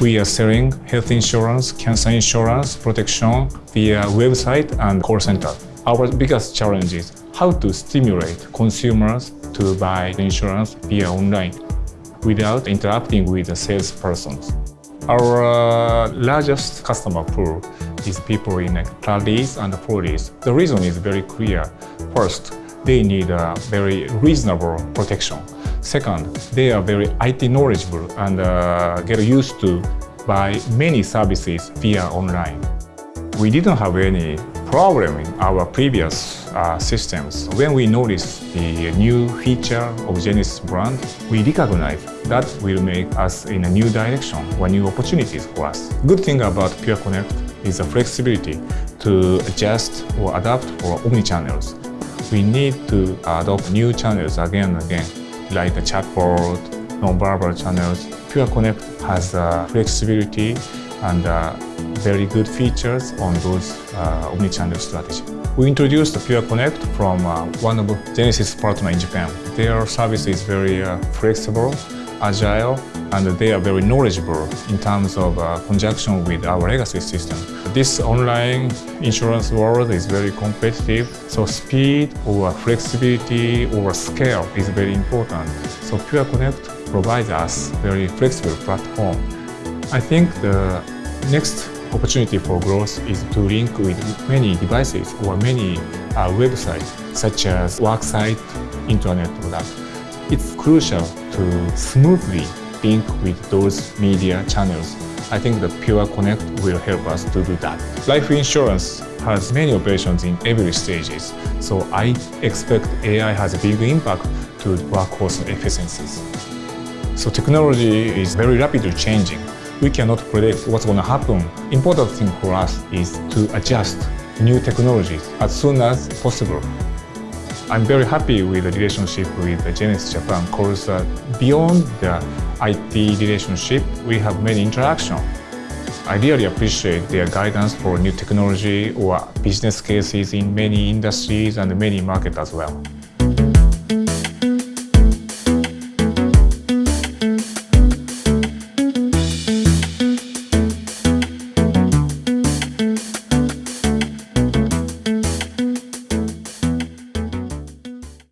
We are selling health insurance, cancer insurance, protection via website and call center. Our biggest challenge is how to stimulate consumers to buy insurance via online without interacting with the salespersons. Our uh, largest customer pool is people in like 30s and 40s. The reason is very clear. First, they need a very reasonable protection. Second, they are very IT knowledgeable and uh, get used to buy many services via online. We didn't have any problem in our previous uh, systems. When we noticed the new feature of Genesys brand, we recognize that will make us in a new direction or new opportunities for us. Good thing about Pure Connect is the flexibility to adjust or adapt for omni-channels. We need to adopt new channels again and again, like the chatbot, non-verbal channels. Pure Connect has uh, flexibility and uh, very good features on those uh, omni-channel strategy. We introduced Pure Connect from uh, one of Genesys partner in Japan. Their service is very uh, flexible, agile, and they are very knowledgeable in terms of uh, conjunction with our legacy system. This online insurance world is very competitive, so speed or flexibility or scale is very important. So Pure Connect provides us very flexible platform. I think the next opportunity for growth is to link with many devices or many uh, websites such as worksite, internet product. It's crucial to smoothly link with those media channels. I think the Pure Connect will help us to do that. Life insurance has many operations in every stages, so I expect AI has a big impact to workforce efficiencies. So technology is very rapidly changing. We cannot predict what's going to happen. Important thing for us is to adjust new technologies as soon as possible. I'm very happy with the relationship with Genesys Japan because uh, beyond the IT relationship, we have many interactions. I really appreciate their guidance for new technology or business cases in many industries and many markets as well.